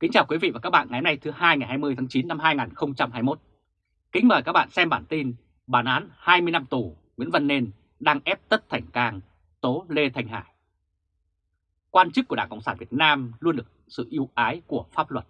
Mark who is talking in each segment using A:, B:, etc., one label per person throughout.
A: Kính chào quý vị và các bạn ngày hôm nay thứ hai ngày 20 tháng 9 năm 2021. Kính mời các bạn xem bản tin bản án 20 năm tù Nguyễn Văn Nên đang ép Tất Thành Cang tố Lê thành Hải. Quan chức của Đảng Cộng sản Việt Nam luôn được sự ưu ái của pháp luật.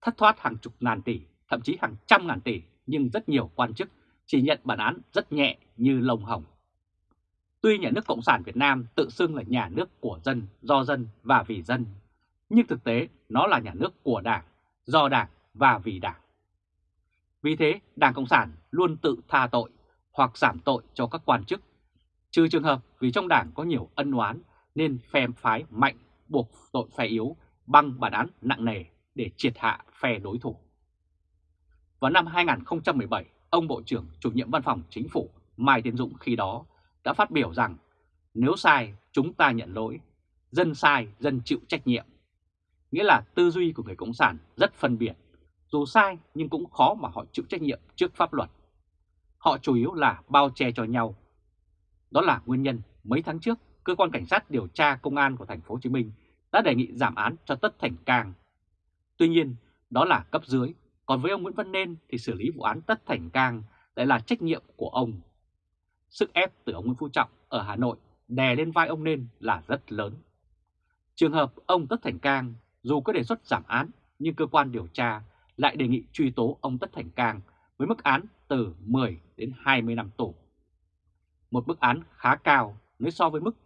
A: Thất thoát hàng chục ngàn tỷ, thậm chí hàng trăm ngàn tỷ nhưng rất nhiều quan chức chỉ nhận bản án rất nhẹ như lông hồng. Tuy nhà nước Cộng sản Việt Nam tự xưng là nhà nước của dân, do dân và vì dân, nhưng thực tế nó là nhà nước của Đảng, do Đảng và vì Đảng. Vì thế, Đảng Cộng sản luôn tự tha tội hoặc giảm tội cho các quan chức, trừ trường hợp vì trong Đảng có nhiều ân oán nên phe phái mạnh buộc tội phe yếu bằng bản án nặng nề để triệt hạ phe đối thủ. Vào năm 2017, ông Bộ trưởng chủ nhiệm văn phòng chính phủ Mai Tiến Dũng khi đó đã phát biểu rằng nếu sai chúng ta nhận lỗi, dân sai dân chịu trách nhiệm. Nghĩa là tư duy của người Cộng sản rất phân biệt, dù sai nhưng cũng khó mà họ chịu trách nhiệm trước pháp luật. Họ chủ yếu là bao che cho nhau. Đó là nguyên nhân mấy tháng trước, cơ quan cảnh sát điều tra công an của thành phố Hồ Chí Minh đã đề nghị giảm án cho Tất Thành Cang. Tuy nhiên, đó là cấp dưới, còn với ông Nguyễn Văn Nên thì xử lý vụ án Tất Thành Cang lại là trách nhiệm của ông. Sức ép từ ông Nguyễn Phú Trọng ở Hà Nội đè lên vai ông Nên là rất lớn. Trường hợp ông Tất Thành Cang dù có đề xuất giảm án, nhưng cơ quan điều tra lại đề nghị truy tố ông Tất Thành Cang với mức án từ 10 đến 20 năm tù. Một mức án khá cao nếu so với mức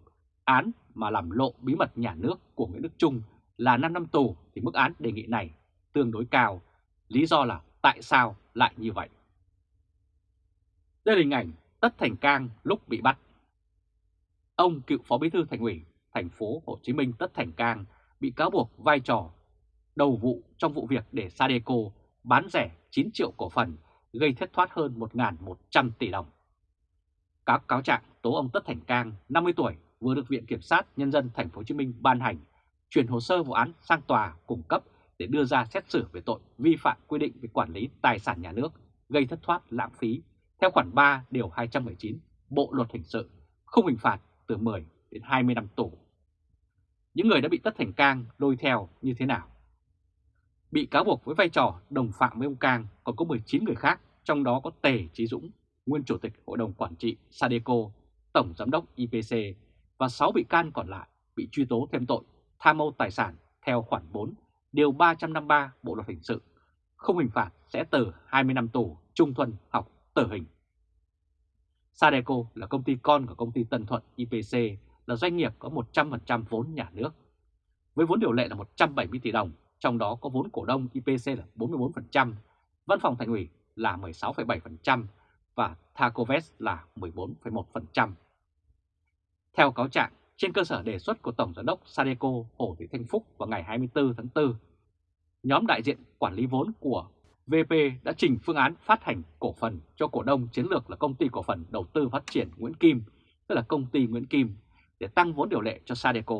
A: án mà làm lộ bí mật nhà nước của Nguyễn Đức Trung là 5 năm tù thì mức án đề nghị này tương đối cao. Lý do là tại sao lại như vậy? Đây là hình ảnh Tất Thành Cang lúc bị bắt. Ông cựu Phó Bí thư Thành ủy, thành phố Hồ Chí Minh Tất Thành Cang bị cáo buộc vai trò đầu vụ trong vụ việc để Sadeco bán rẻ 9 triệu cổ phần gây thất thoát hơn 1.100 tỷ đồng. Các cáo trạng tố ông Tất Thành Cang, 50 tuổi, vừa được Viện Kiểm sát Nhân dân Thành phố Hồ Chí Minh ban hành, chuyển hồ sơ vụ án sang tòa cung cấp để đưa ra xét xử về tội vi phạm quy định về quản lý tài sản nhà nước, gây thất thoát lãng phí theo khoản 3 điều 219 Bộ luật hình sự, không hình phạt từ 10 đến 20 năm tù. Những người đã bị Tất Thành Cang lôi theo như thế nào? Bị cáo buộc với vai trò đồng phạm với ông Cang còn có 19 người khác, trong đó có Tề Chí Dũng, nguyên chủ tịch Hội đồng Quản trị Sadeco, Tổng Giám đốc IPC và 6 bị can còn lại bị truy tố thêm tội tham mô tài sản theo khoản 4 điều 353 Bộ luật hình sự, không hình phạt sẽ từ 20 năm tù trung thuần học tử hình. Sadeco là công ty con của công ty Tân Thuận IPC, là doanh nghiệp có 100% vốn nhà nước. Với vốn điều lệ là 170 tỷ đồng, trong đó có vốn cổ đông IPC là 44%, văn phòng thành ủy là 16,7% và Thacovest là 14,1%. Theo cáo trạng, trên cơ sở đề xuất của Tổng Giám đốc Sadeco Hồ Thị Thanh Phúc vào ngày 24 tháng 4, nhóm đại diện quản lý vốn của VP đã trình phương án phát hành cổ phần cho cổ đông chiến lược là công ty cổ phần đầu tư phát triển Nguyễn Kim, tức là công ty Nguyễn Kim, để tăng vốn điều lệ cho Sadeco.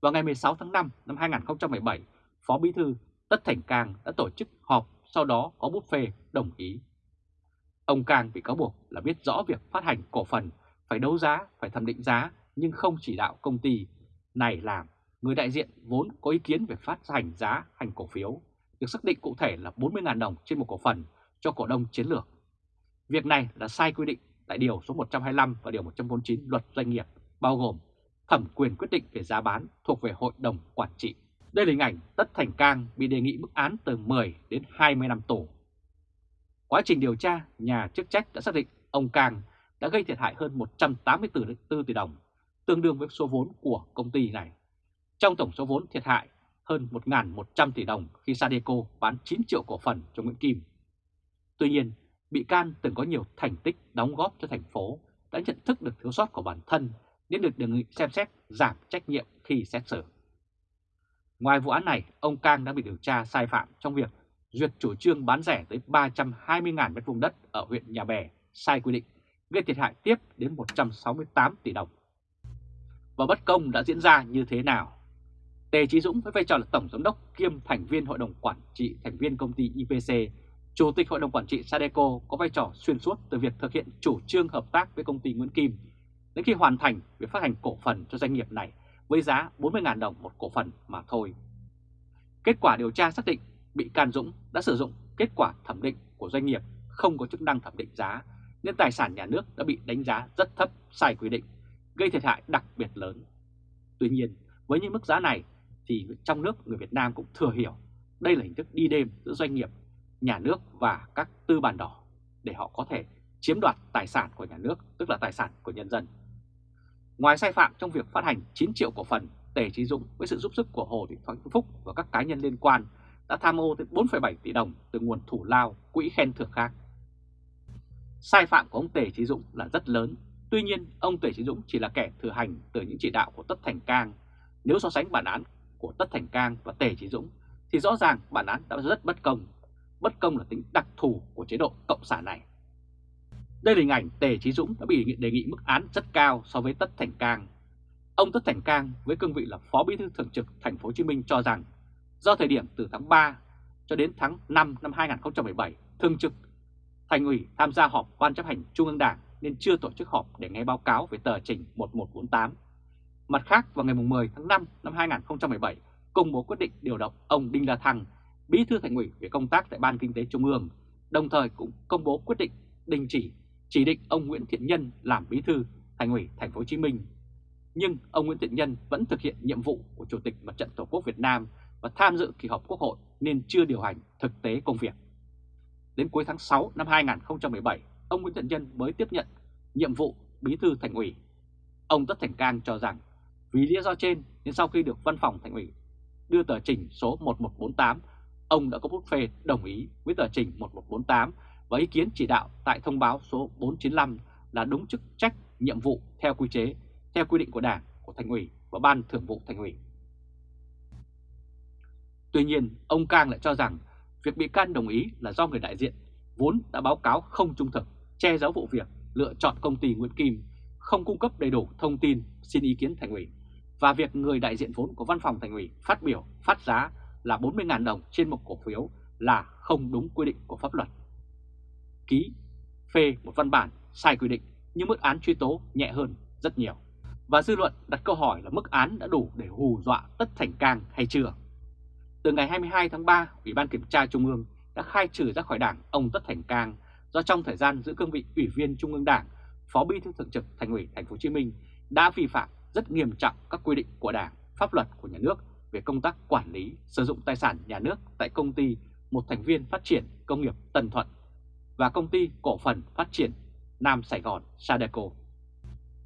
A: Vào ngày 16 tháng 5 năm 2017, Phó Bí thư Tất Thành Cang đã tổ chức họp, sau đó có bút phê đồng ý. Ông Cang bị cáo buộc là biết rõ việc phát hành cổ phần phải đấu giá, phải thẩm định giá nhưng không chỉ đạo công ty này làm. Người đại diện vốn có ý kiến về phát hành giá hành cổ phiếu được xác định cụ thể là 40.000 đồng trên một cổ phần cho cổ đông chiến lược. Việc này là sai quy định tại Điều số 125 và Điều 149 Luật Doanh nghiệp, bao gồm thẩm quyền quyết định về giá bán thuộc về Hội đồng Quản trị. Đây là hình ảnh Tất Thành Cang bị đề nghị mức án từ 10 đến 20 năm tù. Quá trình điều tra, nhà chức trách đã xác định ông Cang đã gây thiệt hại hơn 184 tỷ đồng, tương đương với số vốn của công ty này. Trong tổng số vốn thiệt hại hơn 1.100 tỷ đồng khi Sadeco bán 9 triệu cổ phần cho Nguyễn Kim. Tuy nhiên, bị can từng có nhiều thành tích đóng góp cho thành phố đã nhận thức được thiếu sót của bản thân nên được đề nghị xem xét giảm trách nhiệm khi xét xử. Ngoài vụ án này, ông Cang đã bị điều tra sai phạm trong việc duyệt chủ trương bán rẻ tới 320.000 m2 đất ở huyện Nhà Bè sai quy định, gây thiệt hại tiếp đến 168 tỷ đồng. Và bất công đã diễn ra như thế nào? Tề Chí Dũng với vai trò là Tổng Giám đốc kiêm thành viên Hội đồng Quản trị thành viên công ty IPC, Chủ tịch Hội đồng Quản trị Sadeco có vai trò xuyên suốt từ việc thực hiện chủ trương hợp tác với công ty Nguyễn Kim đến khi hoàn thành việc phát hành cổ phần cho doanh nghiệp này với giá 40.000 đồng một cổ phần mà thôi. Kết quả điều tra xác định bị can Dũng đã sử dụng kết quả thẩm định của doanh nghiệp không có chức năng thẩm định giá nên tài sản nhà nước đã bị đánh giá rất thấp sai quy định, gây thiệt hại đặc biệt lớn. Tuy nhiên, với những mức giá này thì trong nước người Việt Nam cũng thừa hiểu đây là hình thức đi đêm giữa doanh nghiệp, nhà nước và các tư bản đỏ để họ có thể chiếm đoạt tài sản của nhà nước, tức là tài sản của nhân dân. Ngoài sai phạm trong việc phát hành 9 triệu cổ phần, Tề Chí Dũng với sự giúp sức của Hồ Thị Thoại Phúc và các cá nhân liên quan đã tham ô tới 4,7 tỷ đồng từ nguồn thủ lao, quỹ khen thưởng khác. Sai phạm của ông Tề Chí Dũng là rất lớn, tuy nhiên ông Tề Chí Dũng chỉ là kẻ thừa hành từ những chỉ đạo của Tất Thành Cang. Nếu so sánh bản án của Tất Thành Cang và Tề Chí Dũng thì rõ ràng bản án đã rất bất công. Bất công là tính đặc thù của chế độ Cộng sản này. Đây là hình ảnh Tề Chí Dũng đã bị đề nghị mức án rất cao so với Tất Thành Cang. Ông Tất Thành Cang với cương vị là Phó Bí thư Thường trực Thành phố Hồ Chí Minh cho rằng do thời điểm từ tháng 3 cho đến tháng 5 năm 2017 thường trực Thành ủy tham gia họp Ban chấp hành Trung ương Đảng nên chưa tổ chức họp để nghe báo cáo về tờ trình 1148. Mặt khác, vào ngày 10 tháng 5 năm 2017, công bố quyết định điều động ông Đinh La Thăng, Bí thư Thành ủy về công tác tại Ban Kinh tế Trung ương, đồng thời cũng công bố quyết định đình chỉ chỉ định ông Nguyễn Thiện Nhân làm Bí thư Thành ủy Thành phố Hồ Chí Minh. Nhưng ông Nguyễn Thiện Nhân vẫn thực hiện nhiệm vụ của Chủ tịch Mặt trận Tổ quốc Việt Nam và tham dự kỳ họp Quốc hội nên chưa điều hành thực tế công việc. Đến cuối tháng 6 năm 2017, ông Nguyễn Thiện Nhân mới tiếp nhận nhiệm vụ bí thư thành ủy. Ông Tất Thành Cang cho rằng vì lý do trên nên sau khi được văn phòng thành ủy đưa tờ trình số 1148, ông đã có bút phê đồng ý với tờ trình 1148 và ý kiến chỉ đạo tại thông báo số 495 là đúng chức trách nhiệm vụ theo quy chế, theo quy định của Đảng, của Thành ủy và Ban Thường vụ Thành ủy. Tuy nhiên, ông Cang lại cho rằng việc bị can đồng ý là do người đại diện vốn đã báo cáo không trung thực, che giấu vụ việc, lựa chọn công ty Nguyễn Kim, không cung cấp đầy đủ thông tin xin ý kiến thành ủy và việc người đại diện vốn của văn phòng thành ủy phát biểu phát giá là 40.000 đồng trên một cổ phiếu là không đúng quy định của pháp luật. Ký phê một văn bản sai quy định nhưng mức án truy tố nhẹ hơn rất nhiều. Và dư luận đặt câu hỏi là mức án đã đủ để hù dọa Tất Thành Cang hay chưa? Từ ngày 22 tháng 3, Ủy ban Kiểm tra Trung ương đã khai trừ ra khỏi Đảng ông Tất Thành Cang do trong thời gian giữ cương vị Ủy viên Trung ương Đảng, Phó Bí thư Thường trực Thành ủy Thành phố Hồ Chí Minh đã vi phạm rất nghiêm trọng các quy định của Đảng, pháp luật của nhà nước về công tác quản lý sử dụng tài sản nhà nước tại công ty một thành viên phát triển công nghiệp Tân Thuận và công ty cổ phần phát triển Nam Sài Gòn Sadeco.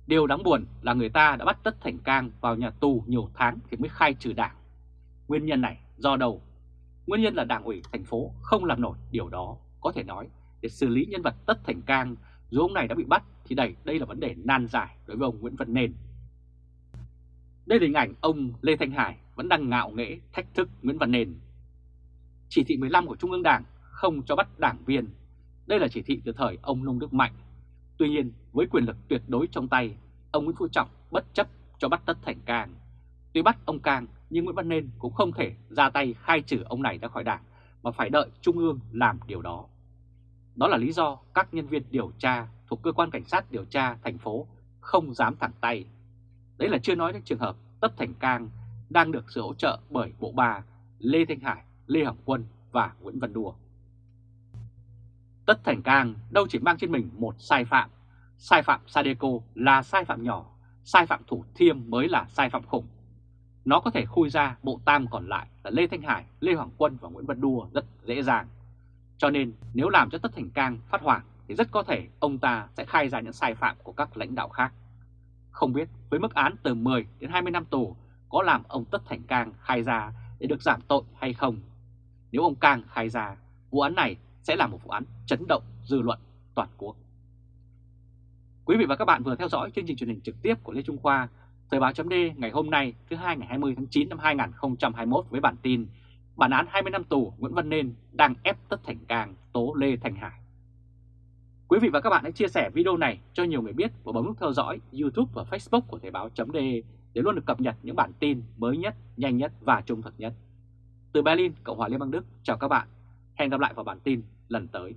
A: Điều đáng buồn là người ta đã bắt Tất Thành Cang vào nhà tù nhiều tháng thì mới khai trừ đảng. Nguyên nhân này do đâu? Nguyên nhân là đảng ủy thành phố không làm nổi điều đó, có thể nói để xử lý nhân vật Tất Thành Cang dù ông này đã bị bắt thì đây, đây là vấn đề nan giải đối với ông Nguyễn Văn Nền. Đây là hình ảnh ông Lê Thanh Hải vẫn đang ngạo nghễ thách thức Nguyễn Văn Nền. Chỉ thị 15 của Trung ương Đảng không cho bắt đảng viên. Đây là chỉ thị từ thời ông Nông Đức Mạnh. Tuy nhiên, với quyền lực tuyệt đối trong tay, ông Nguyễn Phú Trọng bất chấp cho bắt Tất Thành Cang. Tuy bắt ông Cang nhưng Nguyễn Văn Nên cũng không thể ra tay khai trừ ông này ra khỏi đảng mà phải đợi Trung ương làm điều đó. Đó là lý do các nhân viên điều tra thuộc cơ quan cảnh sát điều tra thành phố không dám thẳng tay. Đấy là chưa nói đến trường hợp Tất Thành Cang đang được sự hỗ trợ bởi Bộ Ba, Lê Thanh Hải, Lê Hồng Quân và Nguyễn Văn Đùa. Tất Thành Cang đâu chỉ mang trên mình một sai phạm. Sai phạm Sadeco là sai phạm nhỏ, sai phạm Thủ Thiêm mới là sai phạm khủng. Nó có thể khui ra bộ tam còn lại là Lê Thanh Hải, Lê Hoàng Quân và Nguyễn Văn Đua rất dễ dàng. Cho nên nếu làm cho Tất Thành Cang phát hoảng thì rất có thể ông ta sẽ khai ra những sai phạm của các lãnh đạo khác. Không biết với mức án từ 10 đến 20 năm tù có làm ông Tất Thành Cang khai ra để được giảm tội hay không. Nếu ông Cang khai ra, vụ án này sẽ là một vụ án chấn động dư luận toàn quốc. Quý vị và các bạn vừa theo dõi chương trình truyền hình trực tiếp của Lê Trung Khoa, Thời báo chấm ngày hôm nay thứ hai ngày 20 tháng 9 năm 2021 với bản tin Bản án 20 năm tù Nguyễn Văn Nên đang ép Tất Thành Cang tố Lê Thành Hải. Quý vị và các bạn hãy chia sẻ video này cho nhiều người biết và bấm nút theo dõi YouTube và Facebook của Thời báo chấm để luôn được cập nhật những bản tin mới nhất, nhanh nhất và trung thực nhất. Từ Berlin, Cộng hòa Liên bang Đức, chào các bạn. Hẹn gặp lại vào bản tin lần tới.